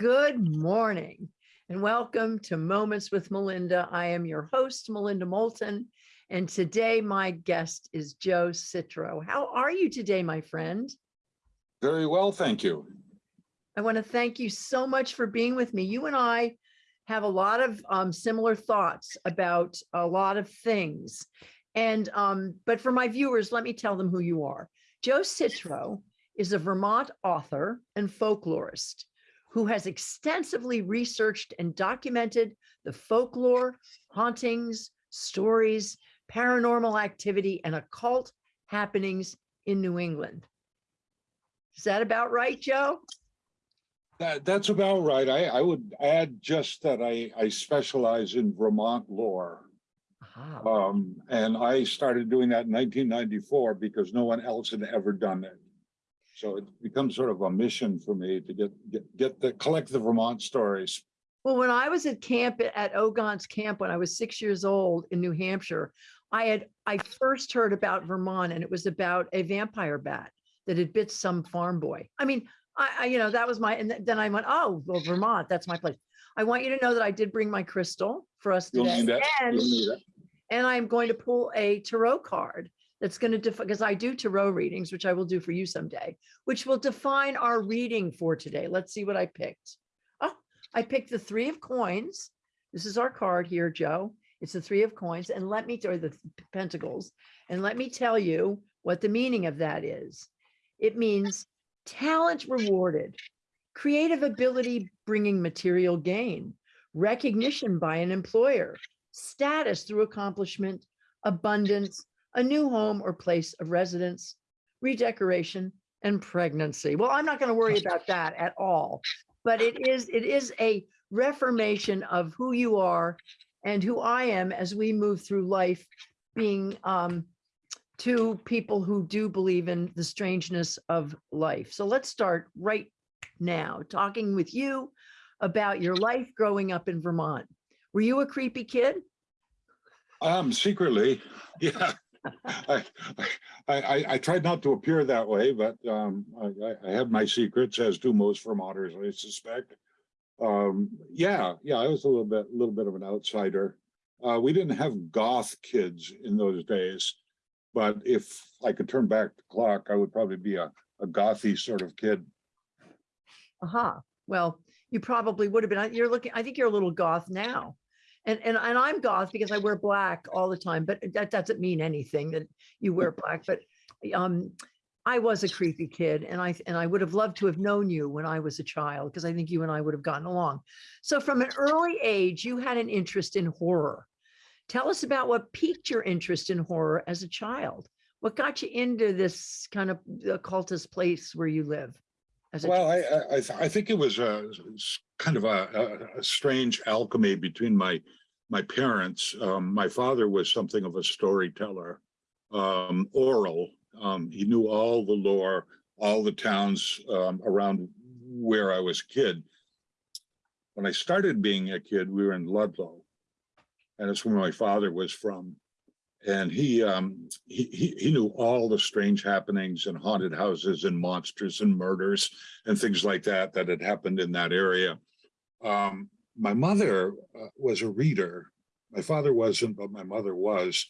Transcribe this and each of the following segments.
Good morning and welcome to Moments with Melinda. I am your host, Melinda Moulton, and today my guest is Joe Citro. How are you today, my friend? Very well, thank you. I want to thank you so much for being with me. You and I have a lot of um, similar thoughts about a lot of things. And, um, but for my viewers, let me tell them who you are. Joe Citro is a Vermont author and folklorist who has extensively researched and documented the folklore, hauntings, stories, paranormal activity, and occult happenings in New England. Is that about right, Joe? That, that's about right. I, I would add just that I, I specialize in Vermont lore. Um, and I started doing that in nineteen ninety-four because no one else had ever done it. So it becomes sort of a mission for me to get, get, get the, collect the Vermont stories. Well, when I was at camp at Ogon's camp when I was six years old in New Hampshire, I had I first heard about Vermont and it was about a vampire bat that had bit some farm boy. I mean, I, I you know that was my and then I went, oh well, Vermont, that's my place. I want you to know that I did bring my crystal for us You'll today, and You'll need that. and I'm going to pull a tarot card that's going to define because I do tarot readings, which I will do for you someday, which will define our reading for today. Let's see what I picked. Oh, I picked the three of coins. This is our card here, Joe. It's the three of coins. And let me, or the pentacles, and let me tell you what the meaning of that is. It means talent rewarded, creative ability bringing material gain, recognition by an employer, status through accomplishment, abundance, a new home or place of residence, redecoration, and pregnancy. Well, I'm not going to worry about that at all, but it is it is a reformation of who you are and who I am as we move through life, being um, two people who do believe in the strangeness of life. So let's start right now talking with you about your life growing up in Vermont. Were you a creepy kid? Um, secretly, yeah. I, I, I, tried not to appear that way, but, um, I, I- have my secrets, as do most Vermonters, I suspect. Um, yeah, yeah, I was a little bit, a little bit of an outsider. Uh, we didn't have goth kids in those days. But if I could turn back the clock, I would probably be a, a gothy sort of kid. Aha, well, you probably would have been, I- you're looking, I think you're a little goth now. And, and, and I'm goth because I wear black all the time, but that doesn't mean anything that you wear black, but um, I was a creepy kid and I, and I would have loved to have known you when I was a child, because I think you and I would have gotten along. So from an early age, you had an interest in horror. Tell us about what piqued your interest in horror as a child. What got you into this kind of occultist place where you live? Well. I, I, I think it was a kind of a, a, strange alchemy between my, my parents. Um, my father was something of a storyteller, um, oral. Um, he knew all the lore, all the towns, um, around where I was a kid. When I started being a kid, we were in Ludlow. And it's where my father was from. And he, um, he, he, knew all the strange happenings and haunted houses and monsters and murders and things like that that had happened in that area. Um, my mother uh, was a reader. My father wasn't, but my mother was.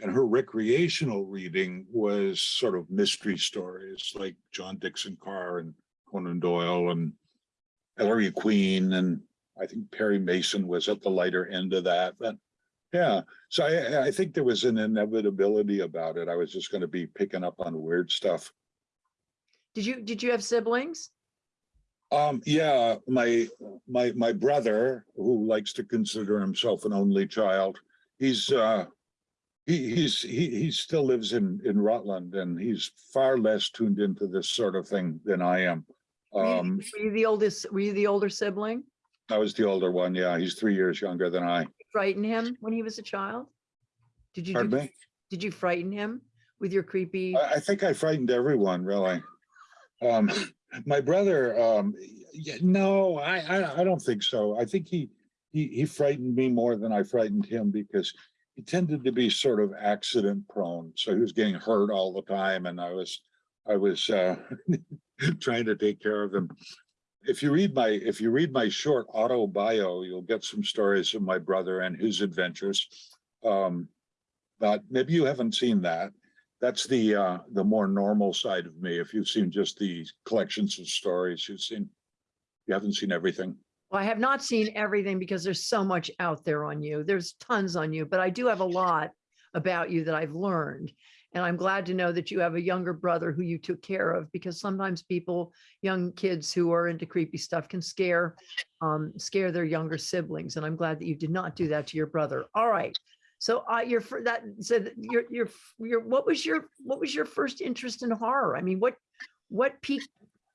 And her recreational reading was sort of mystery stories like John Dickson Carr and Conan Doyle and Ellery Queen. And I think Perry Mason was at the lighter end of that. But yeah, so I, I think there was an inevitability about it. I was just going to be picking up on weird stuff. Did you, did you have siblings? Um, yeah, my, my, my brother, who likes to consider himself an only child, he's, uh, he, he's, he, he still lives in, in Rutland and he's far less tuned into this sort of thing than I am. Um, Were you the oldest, were you the older sibling? I was the older one. Yeah, he's three years younger than I. Frighten him when he was a child? Did you, do- did you frighten him with your creepy? I, I think I frightened everyone, really. Um, my brother, um, no, I, I, I don't think so. I think he, he, he frightened me more than I frightened him because he tended to be sort of accident prone. So he was getting hurt all the time and I was, I was, uh, trying to take care of him. If you read my, if you read my short auto bio, you'll get some stories of my brother and his adventures. Um, but maybe you haven't seen that. That's the, uh, the more normal side of me. If you've seen just the collections of stories, you've seen, you haven't seen everything. Well, I have not seen everything because there's so much out there on you. There's tons on you, but I do have a lot about you that I've learned. And I'm glad to know that you have a younger brother who you took care of because sometimes people, young kids who are into creepy stuff can scare, um, scare their younger siblings. And I'm glad that you did not do that to your brother. All right. So uh, your that said your your your what was your what was your first interest in horror? I mean, what what peaked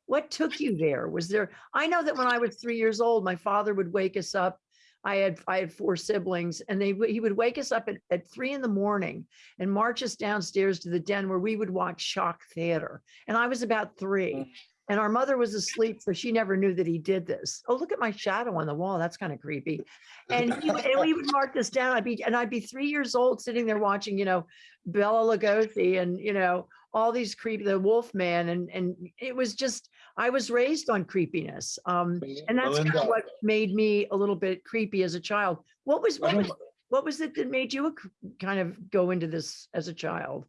what took you there? Was there, I know that when I was three years old, my father would wake us up. I had, I had four siblings and they, he would wake us up at, at three in the morning and march us downstairs to the den where we would watch shock theater. And I was about three mm. and our mother was asleep, so she never knew that he did this. Oh, look at my shadow on the wall. That's kind of creepy. And, he and we would mark this down. I'd be, and I'd be three years old sitting there watching, you know, Bela Lugosi and, you know, all these creepy, the wolf man. And, and it was just, I was raised on creepiness. Um, and that's kind of what made me a little bit creepy as a child. What was, what was, what was it that made you kind of go into this as a child?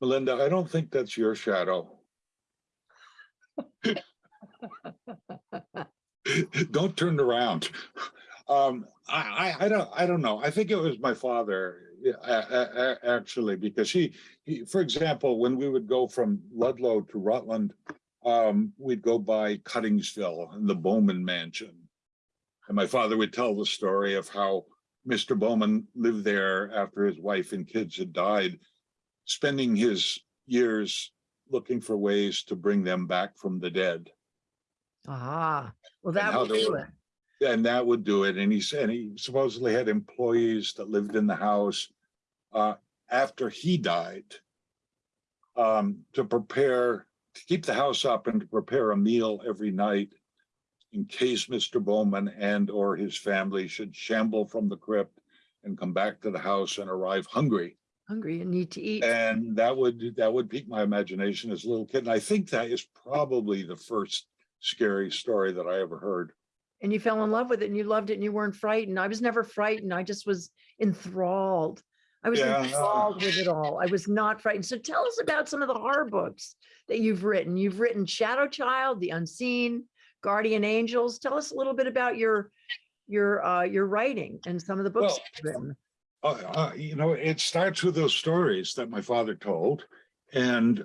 Melinda, I don't think that's your shadow. Don't turn around. Um, I, I, I don't, I don't know. I think it was my father, actually, because he, he, for example, when we would go from Ludlow to Rutland, um, we'd go by Cuttingsville and the Bowman Mansion. And my father would tell the story of how Mr. Bowman lived there after his wife and kids had died, spending his years looking for ways to bring them back from the dead. Ah, well, that would do were- it. And that would do it. And he said he supposedly had employees that lived in the house uh, after he died um, to prepare, to keep the house up and to prepare a meal every night in case Mr. Bowman and or his family should shamble from the crypt and come back to the house and arrive hungry. Hungry and need to eat. And that would, that would pique my imagination as a little kid. And I think that is probably the first scary story that I ever heard. and you fell in love with it and you loved it and you weren't frightened. I was never frightened. I just was enthralled. I was Yeah. enthralled with it all. I was not frightened. So tell us about some of the horror books that you've written. You've written Shadow Child, The Unseen, Guardian Angels. Tell us a little bit about your your uh your writing and some of the books Well, you've written. Uh, uh, you know, it starts with those stories that my father told. And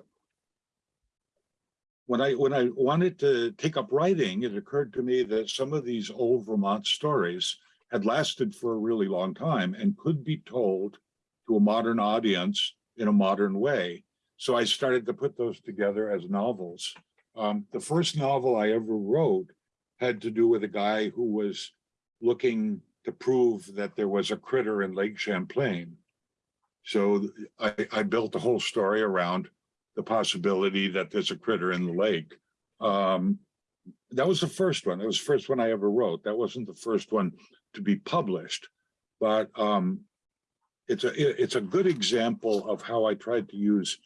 when I, when I wanted to take up writing, it occurred to me that some of these old Vermont stories had lasted for a really long time and could be told to a modern audience in a modern way. So I started to put those together as novels. Um, the first novel I ever wrote had to do with a guy who was looking to prove that there was a critter in Lake Champlain. So I, I built the whole story around the possibility that there's a critter in the lake. Um, that was the first one. That was the first one I ever wrote. That wasn't the first one to be published, but um, it's a it's a good example of how I tried to use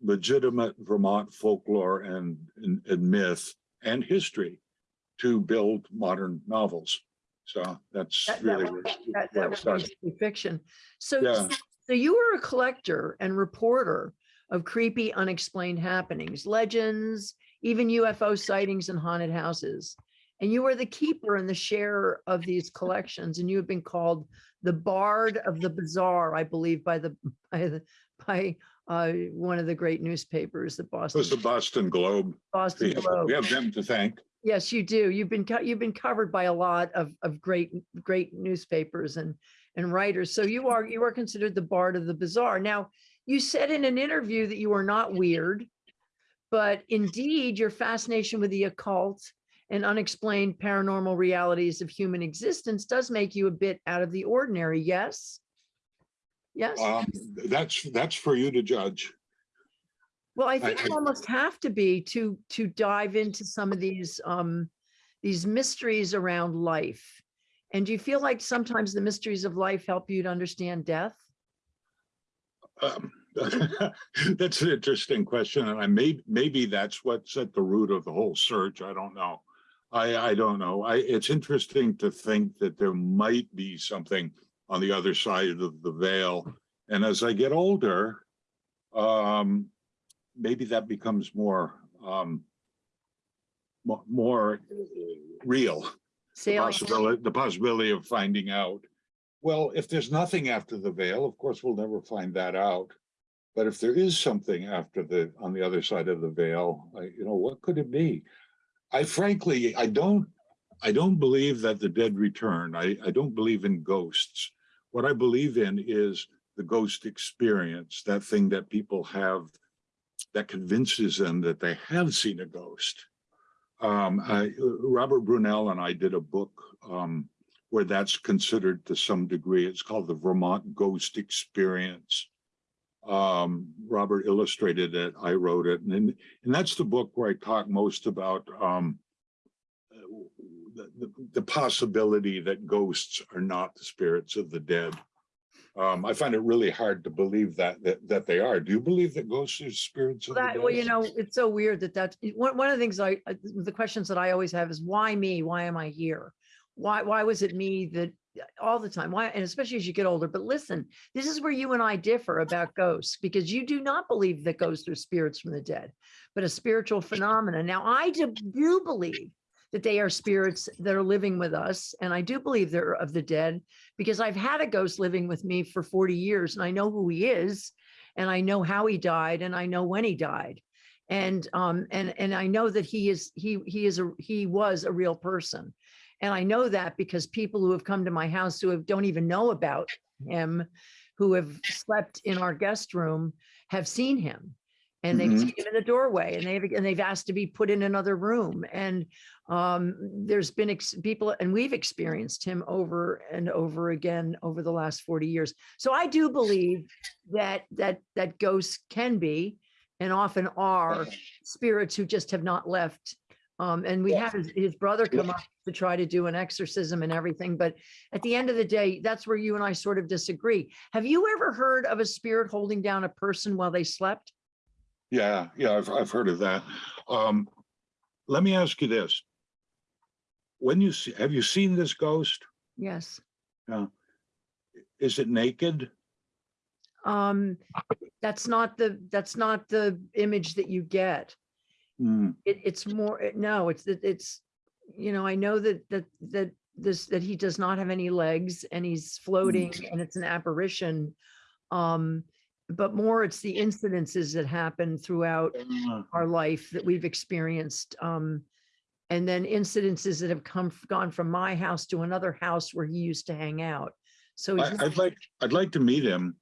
legitimate Vermont folklore and, and, and myth and history to build modern novels. So that's That- that really was- where That where that fiction. So Yeah. so you were a collector and reporter of creepy unexplained happenings, legends, even UFO sightings and haunted houses. And you were the keeper and the sharer of these collections, and you have been called the Bard of the bizarre, I believe, by the by the by uh, one of the great newspapers, the It Boston was the Boston Globe. Boston We have, Globe. we have them to thank. Yes, you do. You've been, you've been covered by a lot of, of great, great newspapers and, and writers. So you are, you are considered the bard of the bizarre. Now, you said in an interview that you are not weird, but indeed your fascination with the occult and unexplained paranormal realities of human existence does make you a bit out of the ordinary. Yes? Yes? Um, that's, that's for you to judge. Well, I I- think you I- almost have to be to to dive into some of these um these mysteries around life. And do you feel like sometimes the mysteries of life help you to understand death? Um, That's an interesting question, and I may, maybe that's what's at the root of the whole search. I don't know. I, I don't know. I, it's interesting to think that there might be something on the other side of the veil. And as I get older, um, maybe that becomes more, um, more real. The possibility, the possibility of finding out. Well, if there's nothing after the veil, of course, we'll never find that out. But if there is something after the, on the other side of the veil, I, you know, what could it be? I frankly, I don't, I don't believe that the dead return. I, I don't believe in ghosts. What I believe in is the ghost experience, that thing that people have that convinces them that they have seen a ghost. Um, I, Robert Brunel and I did a book, um, where that's considered to some degree. It's called the Vermont Ghost Experience. Um, Robert illustrated it, I wrote it, and, and that's the book where I talk most about, um, the, the, the possibility that ghosts are not the spirits of the dead. Um, I find it really hard to believe that, that, that they are. Do you believe that ghosts are spirits of the dead? Well, you know, it's so weird that that's, one, one of the things I, I- the questions that I always have is why me? Why am I here? Why, why was it me that, all the time? Why, and especially as you get older, but listen, this is where you and I differ about ghosts because you do not believe that ghosts are spirits from the dead, but a spiritual phenomena. Now, I do, do believe that they are spirits that are living with us. And I do believe they're of the dead because I've had a ghost living with me for 40 years and I know who he is and I know how he died and I know when he died. And um and and I know that he is he he is a he was a real person. And I know that because people who have come to my house who have, don't even know about him, who have slept in our guest room, have seen him. And they've Mhm. seen him in the doorway and they've, and they've asked to be put in another room. And um, there's been ex- people, and we've experienced him over and over again over the last 40 years. So I do believe that, that, that ghosts can be and often are spirits who just have not left. Um, and we had his, his brother come up to try to do an exorcism and everything, but at the end of the day, that's where you and I sort of disagree. Have you ever heard of a spirit holding down a person while they slept? Yeah, yeah, I've, I've heard of that. Um, let me ask you this. When you see, have you seen this ghost? Yes. Is it naked? Um, that's not the, that's not the image that you get. Hmm, It, it's more, no, it's, it- it's, you know, I know that, that, that this, that he does not have any legs and he's floating and it's an apparition. Um, but more it's the incidences that happen throughout uh, our life that we've experienced. Um, and then incidences that have come, gone from my house to another house where he used to hang out. So I, i'd like, I'd like to meet him.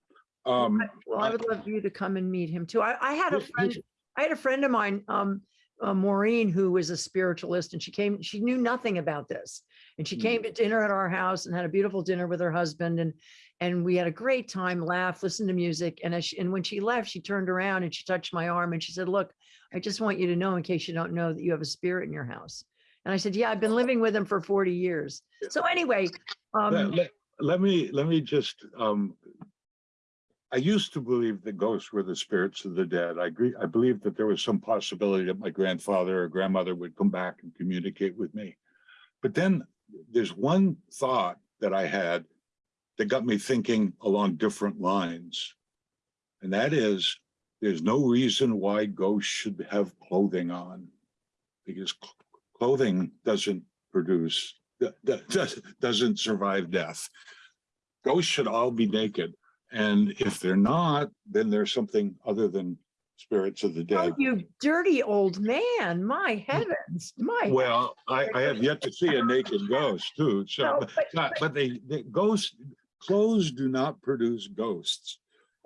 Um, well, I I- would love you to come and meet him too. I, I had a friend, I had a friend of mine, um, uh, Maureen, who was a spiritualist and she came, she knew nothing about this. And she Mm. came to dinner at our house and had a beautiful dinner with her husband and, and we had a great time, laughed, listened to music. And as she, and when she left, she turned around and she touched my arm and she said, look, I just want you to know in case you don't know that you have a spirit in your house. And I said, yeah, I've been living with him for 40 years. So anyway, let, um, let- let me, let me just, um, I used to believe that ghosts were the spirits of the dead. I agree, I believed that there was some possibility that my grandfather or grandmother would come back and communicate with me. But then there's one thought that I had that got me thinking along different lines. And that is, there's no reason why ghosts should have clothing on. Because cl- clothing doesn't produce, do- do- does- doesn't survive death. Ghosts should all be naked. And if they're not, then there's something other than spirits of the dead. oh, dead. you dirty old man, my heavens, my. Well, I, I have yet to see a naked ghost too, so, No, but- but- they, the ghosts, clothes do not produce ghosts.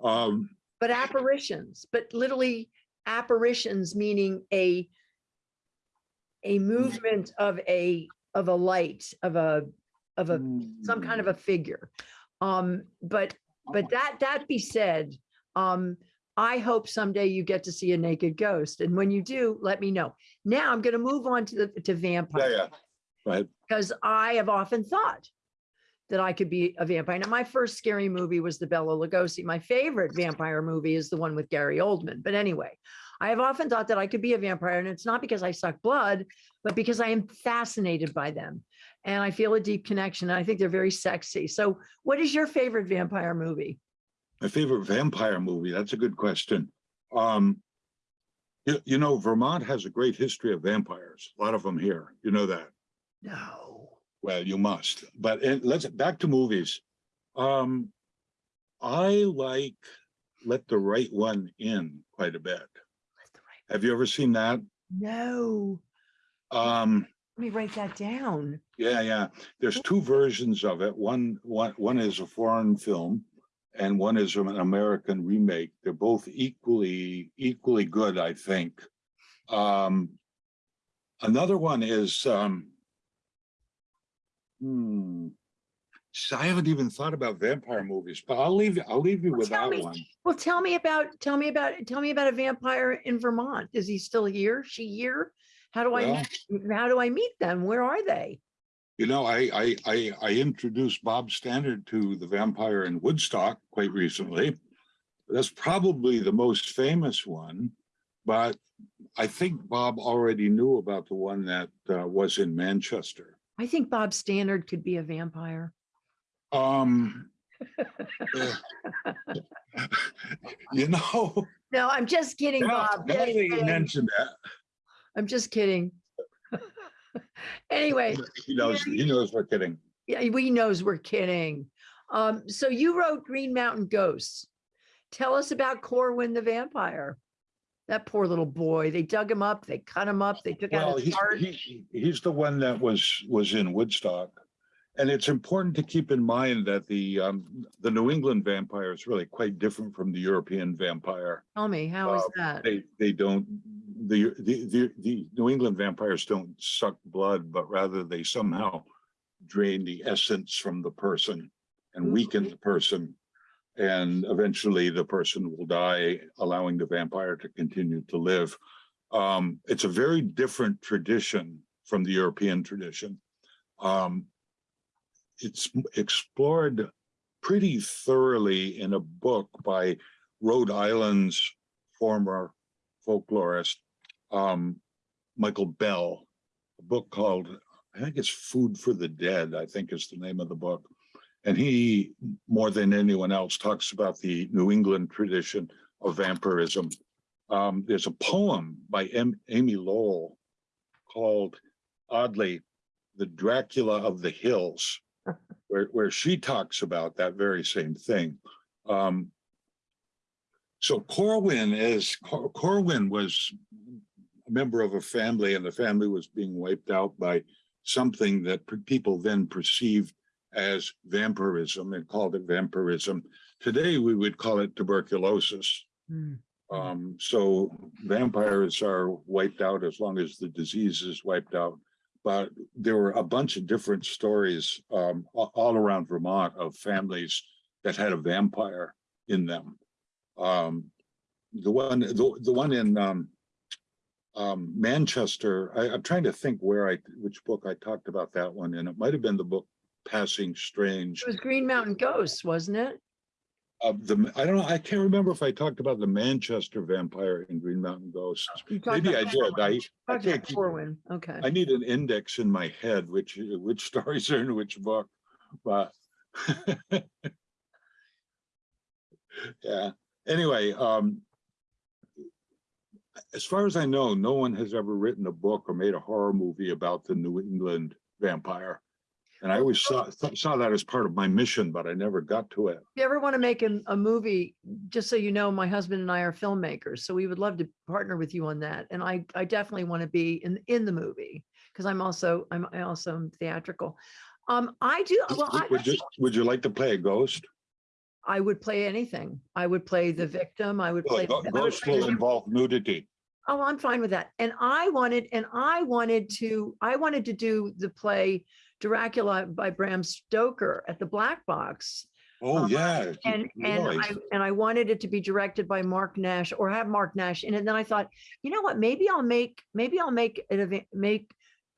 Um, but apparitions, but literally apparitions meaning a a movement of a of a light of a of a some kind of a figure. Um, but but that that be said, um, I hope someday you get to see a naked ghost, and when you do, let me know. Now I'm going to move on to the to Yeah, yeah, right. because I have often thought that I could be a vampire. Now, my first scary movie was the Bela Lugosi. My favorite vampire movie is the one with Gary Oldman. But anyway, I have often thought that I could be a vampire, and it's not because I suck blood, but because I am fascinated by them. And I feel a deep connection. and I think they're very sexy. So, what is your favorite vampire movie? My favorite vampire movie, that's a good question. Um, you, you know, Vermont has a great history of vampires, a lot of them here, you know that. No. Well, you must, but and let's, back to movies. Um, I like Let the Right One In quite a bit. Right- Have you ever seen that? No. Um, Let me write that down. yeah, yeah, there's two versions of it. One, one, one is a foreign film and one is an American remake. They're both equally, equally good, I think. Um, another one is, um, hmm, I haven't even thought about vampire movies, but I'll leave, I'll leave you Well, with that me. one. Well, tell me about, tell me about, tell me about a vampire in Vermont. Is he still here? She here? How do I, Well- how do I meet them? Where are they? You know, I, I, I, I introduced Bob Stannard to the vampire in Woodstock quite recently. That's probably the most famous one, but I think Bob already knew about the one that uh, was in Manchester. I think Bob Stannard could be a vampire. Um, eh, you know, No, I'm just kidding, Bob. now that you that, I'm just kidding. Anyway, he knows, he knows we're kidding. yeah, we knows we're kidding. Um, so you wrote Green Mountain Ghosts. Tell us about Corwin the vampire. That poor little boy. They dug him up, they cut him up, they took Well, out his he's, heart. he- he's the one that was, was in Woodstock. And it's important to keep in mind that the, um, the New England vampire is really quite different from the European vampire. Tell me, how is uh, that? They, they don't, the, the, the, the New England vampires don't suck blood, but rather they somehow drain the essence from the person and weaken the person. And eventually the person will die, allowing the vampire to continue to live. Um, it's a very different tradition from the European tradition. Um, it's explored pretty thoroughly in a book by Rhode Island's former folklorist, um, Michael Bell, a book called, I think it's Food for the Dead, I think is the name of the book. And he, more than anyone else, talks about the New England tradition of vampirism. Um, there's a poem by M. Amy Lowell called oddly, The Dracula of the Hills, where, where she talks about that very same thing. Um, so Corwin is, Cor- Corwin was a member of a family and the family was being wiped out by something that people then perceived as vampirism and called it vampirism. Today, we would call it tuberculosis. Hmm. Um, so vampires are wiped out as long as the disease is wiped out. But there were a bunch of different stories um, all around Vermont of families that had a vampire in them. Um, the one, the, the one in um, um, Manchester, I, I'm trying to think where I, which book I talked about that one, and it might have been the book Passing Strange. It was Green Mountain Ghosts, wasn't it? Uh, the, I don't know, I can't remember if I talked about the Manchester vampire in Green Mountain Ghosts. Maybe I did. I, I can't keep, Corwin, okay. I need an index in my head, which, which stories are in which book, but. Yeah, anyway, um. As far as I know, no one has ever written a book or made a horror movie about the New England vampire. And I always saw, saw that as part of my mission, but I never got to it. If you ever want to make a, a movie, just so you know, my husband and I are filmmakers, so we would love to partner with you on that. And I, I definitely want to be in, in the movie, because I'm also, I'm, I also am theatrical. Um, I do, well, I, Would you, would you like to play a ghost? I would play anything. I would play the victim, I would Well, play. a go- I would Ghost play will involve nudity. Oh, I'm fine with that. And I wanted, and I wanted to, I wanted to do the play Dracula by Bram Stoker at the Black Box. Oh, Uh, yeah. And, and. I, and I wanted it to be directed by Mark Nash or have Mark Nash in it. And then I thought, you know what, maybe I'll make, maybe I'll make it, make,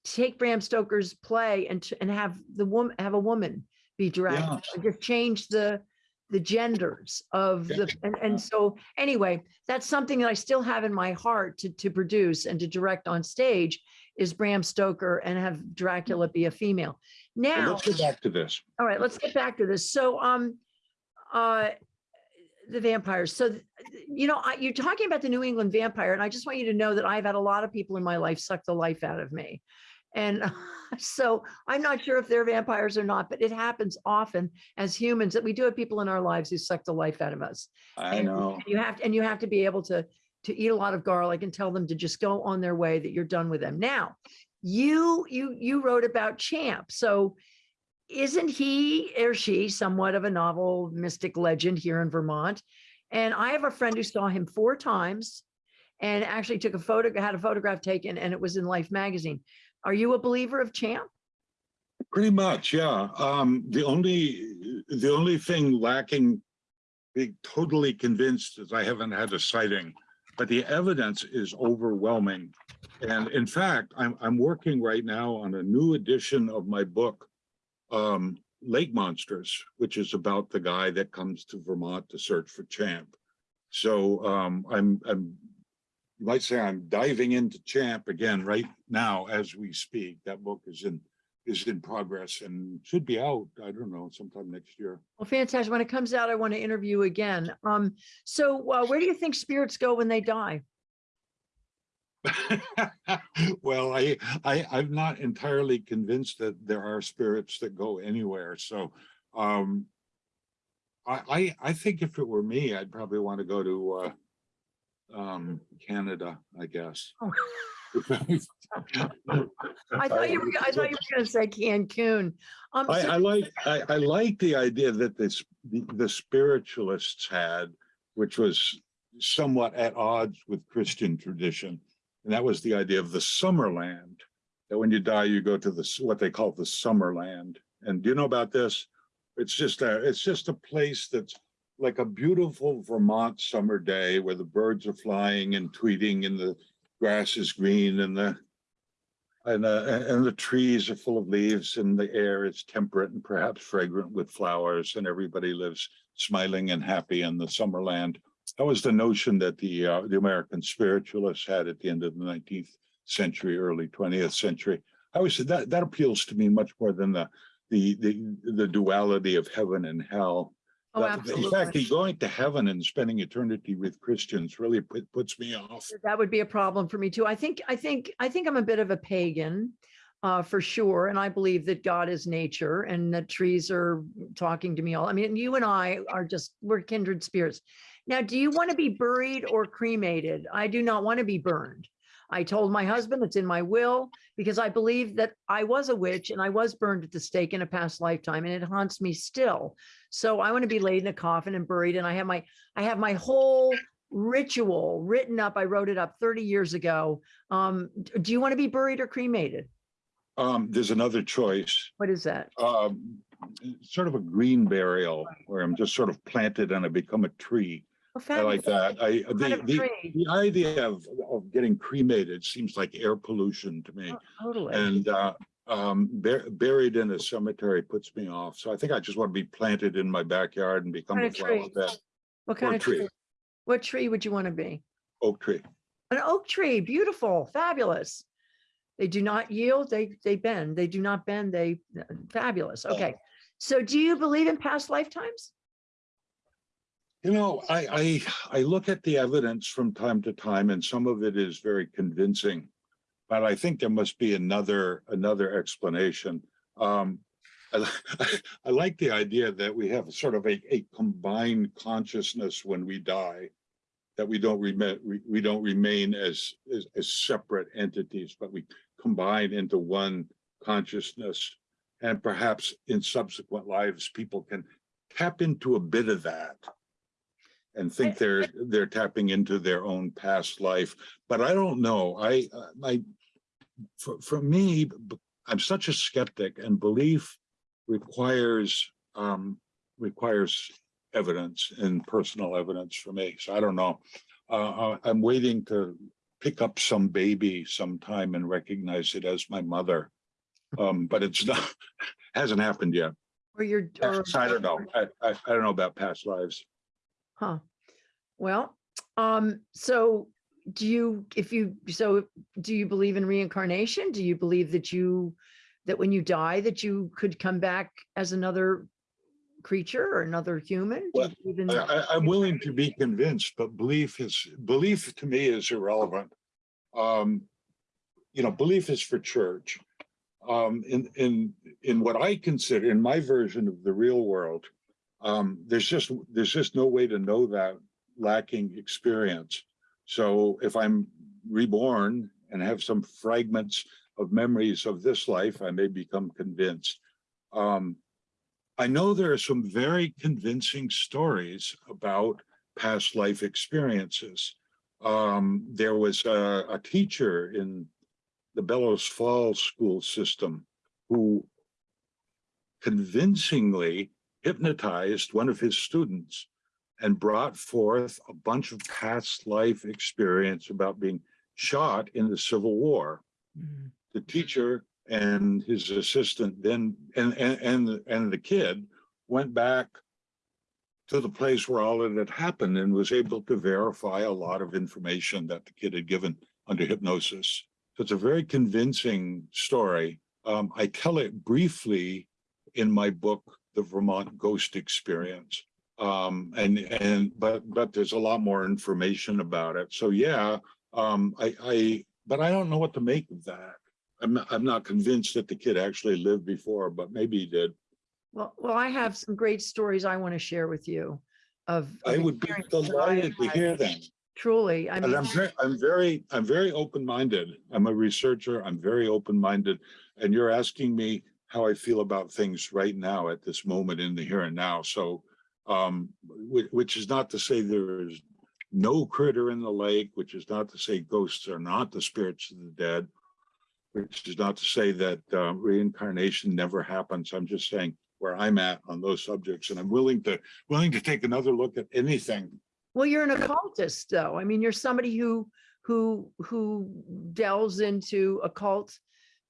take Bram Stoker's play and, and have the woman, have a woman be direct, Yeah. just change the, the genders of the, and, and so, anyway, that's something that I still have in my heart to, to produce and to direct on stage is Bram Stoker and have Dracula be a female. Now, Let's get back to this. all right, let's get back to this. So, um, uh, the vampires. So, you know, I, you're talking about the New England vampire, and I just want you to know that I've had a lot of people in my life suck the life out of me. And so I'm not sure if they're vampires or not, but it happens often as humans that we do have people in our lives who suck the life out of us. I And know. You have, to, and you have to be able to, to eat a lot of garlic and tell them to just go on their way, that you're done with them. Now, you, you, you wrote about Champ. So isn't he or she somewhat of a novel mystic legend here in Vermont? And I have a friend who saw him four times and actually took a photo, had a photograph taken and it was in Life magazine. Are you a believer of Champ? Pretty much, yeah. Um, the only, the only thing lacking, being totally convinced is I haven't had a sighting, but the evidence is overwhelming. And in fact, I'm, I'm working right now on a new edition of my book, um, Lake Monsters, which is about the guy that comes to Vermont to search for Champ. So, um, I'm, I'm, you might say I'm diving into Champ again right now as we speak. That book is in is in progress and should be out, I don't know, sometime next year. Well, fantastic. When it comes out, I want to interview again. Um, so uh, where do you think spirits go when they die? Well, I, I, I'm not entirely convinced that there are spirits that go anywhere, so, um, I, I, I think if it were me, I'd probably want to go to, uh, um, Canada, I guess. Oh. I thought you were, I thought you were going to say Cancun. Um, I, so- I like, I, I like the idea that this, the, the spiritualists had, which was somewhat at odds with Christian tradition. And that was the idea of the summer land, that when you die, you go to the, what they call the summer land. And do you know about this? It's just a, it's just a place that's like a beautiful Vermont summer day where the birds are flying and tweeting and the grass is green and the and, uh, and the trees are full of leaves and the air is temperate and perhaps fragrant with flowers and everybody lives smiling and happy in the summerland. That was the notion that the, uh, the American spiritualists had at the end of the nineteenth century, early twentieth century. I always said that, that appeals to me much more than the, the, the, the duality of heaven and hell. Oh, That- In fact, absolutely. going to heaven and spending eternity with Christians really put- puts me off. That would be a problem for me too. I think, I think, I think I'm a bit of a pagan. Uh, for sure. And I believe that God is nature and that trees are talking to me all. I mean, you and I are just, we're kindred spirits. Now, do you want to be buried or cremated? I do not want to be burned. I told my husband it's in my will because I believe that I was a witch and I was burned at the stake in a past lifetime and it haunts me still. So I want to be laid in a coffin and buried and I have my, I have my whole ritual written up. I wrote it up 30 years ago. Um, do you want to be buried or cremated? Um, there's another choice. What is that? um, sort of a green burial where I'm just sort of planted and I become a tree. Oh, I like that. I, the, the, the idea of, of getting cremated seems like air pollution to me. Oh, Totally. And, uh, um, bur- buried in a cemetery puts me off. So I think I just want to be planted in my backyard and become a flower bed, What kind or of tree? tree. What tree would you want to be? oak tree. An oak tree, beautiful, fabulous. They do not yield, they, they bend. They do not bend, they, fabulous. Okay. So do you believe in past lifetimes? You know, I, I, I look at the evidence from time to time and some of it is very convincing. But I think there must be another, another explanation. Um, I, I like the idea that we have sort of a, a combined consciousness when we die. That we don't remain, we, we don't remain as, as, as separate entities, but we combine into one consciousness. And perhaps in subsequent lives, people can tap into a bit of that and think they're, they're tapping into their own past life. But I don't know. I, uh, I, for, for me, i'm such a skeptic and belief requires, um, requires evidence and personal evidence for me. So I don't know. Uh, uh, I'm waiting to pick up some baby sometime and recognize it as my mother. Um, but it's not, hasn't happened yet. Or you're, or, I don't know. I, I, I don't know about past lives. Huh? Well, um, so do you, if you, so do you believe in reincarnation? Do you believe that you, that when you die, that you could come back as another creature or another human? Well, I, I, I'm willing to be convinced, but belief is, belief to me is irrelevant. Um, you know, belief is for church. Um, in, in, in what I consider, in my version of the real world, um, there's just, there's just no way to know that lacking experience. So if I'm reborn and have some fragments of memories of this life, I may become convinced. Um, I know there are some very convincing stories about past life experiences. Um, there was a, a teacher in the Bellows Falls school system who convincingly hypnotized one of his students and brought forth a bunch of past life experience about being shot in the Civil War Mhm. the teacher and his assistant then, and, and, and, the- and the kid went back to the place where all it had happened and was able to verify a lot of information that the kid had given under hypnosis. So it's a very convincing story. Um, I tell it briefly in my book, The Vermont Ghost Experience. Um, and, and, but, but there's a lot more information about it. So yeah, um, I, I, but I don't know what to make of that. I'm, not- I'm not convinced that the kid actually lived before, but maybe he did. Well, well, I have some great stories I want to share with you of. of I would be experiences that I delighted to hear them. Truly, I And mean, I'm very, I'm very, I'm very open-minded. I'm a researcher. I'm very open-minded. And you're asking me how I feel about things right now at this moment in the here and now. So, um, which, is not to say there is no critter in the lake, which is not to say ghosts are not the spirits of the dead, which is not to say that uh, reincarnation never happens. I'm just saying where I'm at on those subjects, and I'm willing to, willing to take another look at anything well, you're an occultist though. I mean, you're somebody who, who, who delves into occult,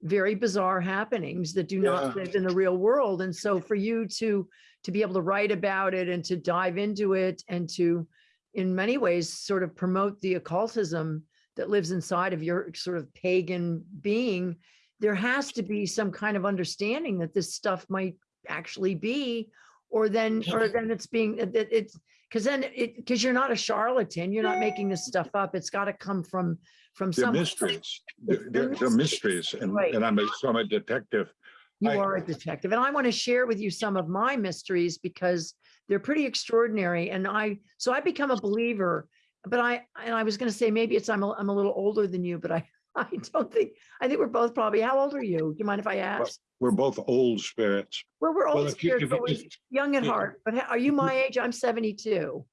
very bizarre happenings that do not live in the real world. And so for you to, to be able to write about it and to dive into it and to, in many ways, sort of promote the occultism that lives inside of your sort of pagan being, there has to be some kind of understanding that this stuff might actually be, or then, or then it's being, that it's, because then it, because you're not a charlatan, you're not making this stuff up. It's got to come from, from They're some. mysteries. They're- They're, they're they're mysteries and, Right. and I'm a, so I'm a detective. You I- are a detective, and I want to share with you some of my mysteries because they're pretty extraordinary. And I, so I become a believer, but I, and I was going to say, maybe it's, I'm, a- I'm a little older than you, but I, I don't think, I think we're both probably, how old are you? Do you mind if I ask? We're both old spirits. Well, we're Well, old, you- spirits, you- we're young at yeah. heart, but are you my age? I'm 72.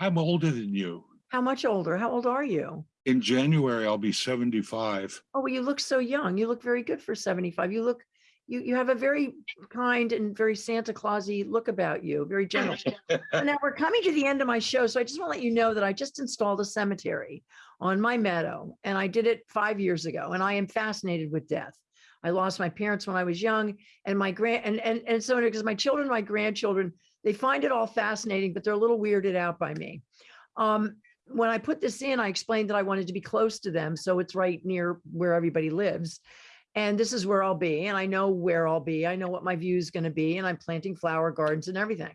I'm older than you. How much older? How old are you? In January, I'll be 75. Oh, well, you look so young. You look very good for 75. You look, you, you have a very kind and very Santa Clausy look about you, very gentle. Now we're coming to the end of my show. So I just want to let you know that I just installed a cemetery on my meadow and I did it five years ago and I am fascinated with death. I lost my parents when I was young and my grand and, and, and so because my children, my grandchildren, they find it all fascinating, but they're a little weirded out by me. Um, when I put this in, I explained that I wanted to be close to them. So it's right near where everybody lives. And this is where I'll be. And I know where I'll be. I know what my view is going to be. And I'm planting flower gardens and everything.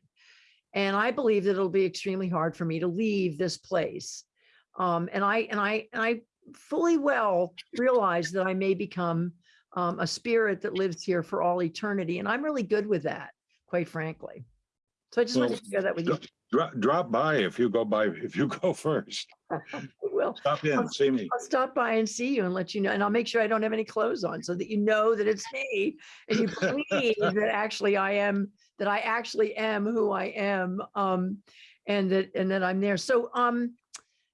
And I believe that it'll be extremely hard for me to leave this place. Um, and I and I and I fully well realize that I may become um, a spirit that lives here for all eternity. And I'm really good with that, quite frankly. So I just wanted to share that with you. Drop, drop by if you go by, if you go first. I will. Stop in, see me. I'll stop by and see you and let you know, and I'll make sure I don't have any clothes on so that you know that it's me and you believe that actually I am, that I actually am who I am. Um, and that, and that I'm there. So, um,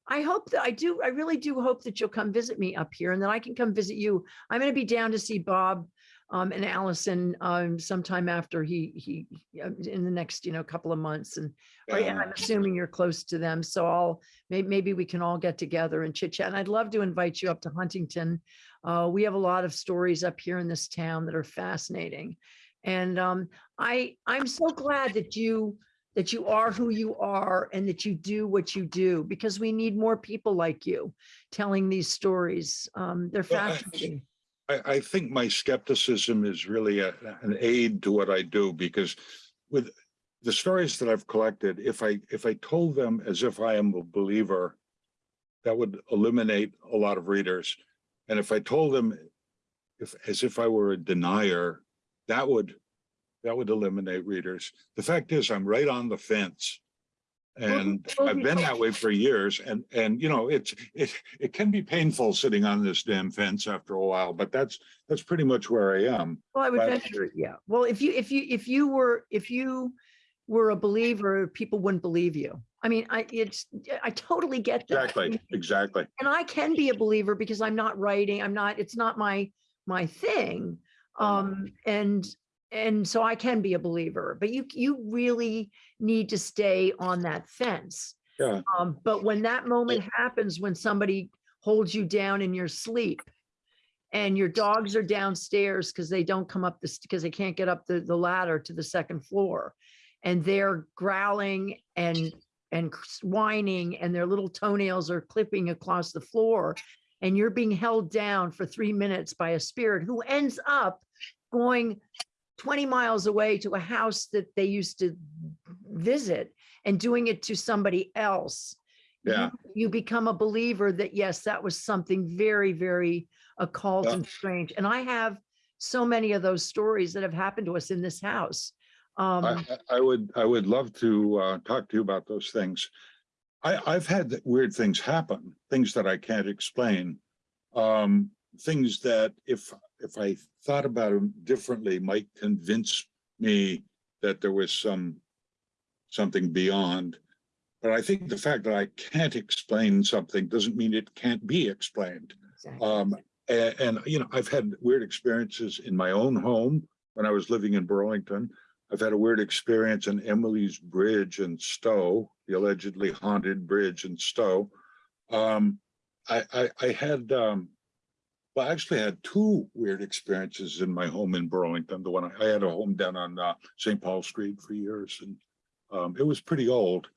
I hope that I do, I really do hope that you'll come visit me up here and that I can come visit you. I'm going to be down to see Bob um, and Allison um, sometime after he, he, uh, in the next, you know, couple of months. And Right, and I'm assuming you're close to them, so I'll, maybe, maybe we can all get together and chit chat. And I'd love to invite you up to Huntington. Uh, we have a lot of stories up here in this town that are fascinating. And um, I, I'm so glad that you, that you are who you are and that you do what you do, because we need more people like you telling these stories. Um, they're Well, I- I, think my skepticism is really a, an aid to what I do because with the stories that I've collected, if I, if I told them as if I am a believer, that would eliminate a lot of readers. And if I told them if, as if I were a denier, that would, that would eliminate readers. The fact is, I'm right on the fence. And I've been that way for years and, and you know, it's, it, it can be painful sitting on this damn fence after a while, but that's, that's pretty much where I am. Well, I would but- venture, yeah. Well, if you, if you, if you were, if you were a believer, people wouldn't believe you. I mean, I, it's, I totally get that. Exactly, exactly. And I can be a believer because I'm not writing, I'm not, it's not my, my thing. Um, and, and so I can be a believer, but you, you really need to stay on that fence. Yeah. Um, but when that moment happens, when somebody holds you down in your sleep and your dogs are downstairs because they don't come up this, because they can't get up the, the ladder to the second floor. And they're growling and, and whining and their little toenails are clipping across the floor. And you're being held down for three minutes by a spirit who ends up going 20 miles away to a house that they used to visit and doing it to somebody else. you- Yeah. You become a believer that, yes, that was something very, very occult Yeah. and strange. And I have so many of those stories that have happened to us in this house. Um, I, I- I would, I would love to uh, talk to you about those things. I, I've had weird things happen, things that I can't explain. Um, things that if, if I thought about them differently might convince me that there was some, something beyond. But I think the fact that I can't explain something doesn't mean it can't be explained. exactly. Um, and, and, you know, I've had weird experiences in my own home when I was living in Burlington. I've had a weird experience in Emily's Bridge in Stowe, the allegedly haunted bridge in Stowe. Um, I, I, I had, um, well, I actually had two weird experiences in my home in Burlington. The one, I I had a home down on, uh, St. Paul Street for years and, um, it was pretty old.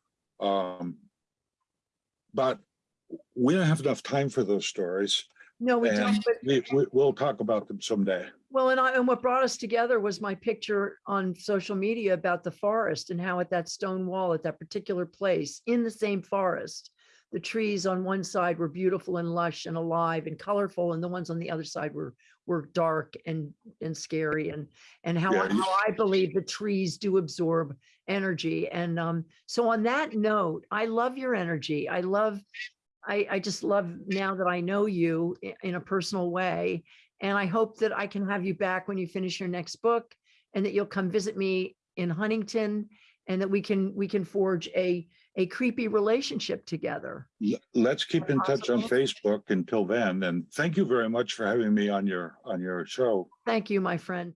Um, but we don't have enough time for those stories. No, we don't, but We, we, we'll talk about them someday. Well, and I, and what brought us together was my picture on social media about the forest and how at that stone wall at that particular place in the same forest, the trees on one side were beautiful and lush and alive and colorful, and the ones on the other side were were dark and and scary and and how, I- Yeah, how I believe the trees do absorb energy. And um, so on that note, I love your energy. I love I, I just love now that I know you in a personal way. And I hope that I can have you back when you finish your next book and that you'll come visit me in Huntington and that we can, we can forge a, a creepy relationship together. Let's keep in touch on Facebook until then. And thank you very much for having me on your, on your show. Thank you, my friend.